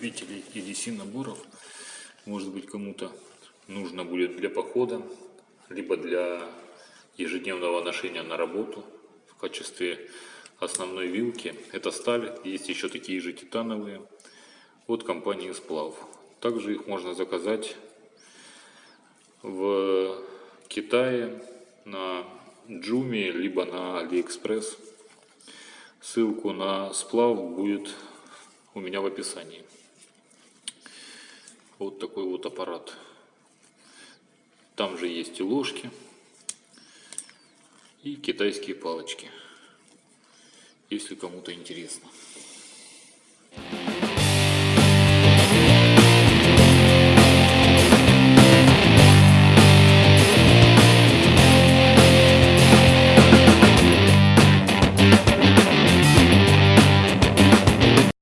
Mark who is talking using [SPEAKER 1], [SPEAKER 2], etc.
[SPEAKER 1] любителей EDC наборов, может быть кому-то нужно будет для похода, либо для ежедневного ношения на работу в качестве основной вилки. Это сталь, есть еще такие же титановые от компании Сплав. Также их можно заказать в Китае на Joom и, либо на Алиэкспресс. Ссылку на сплав будет у меня в описании. Вот такой вот аппарат. Там же есть и ложки, и китайские палочки, если кому-то интересно.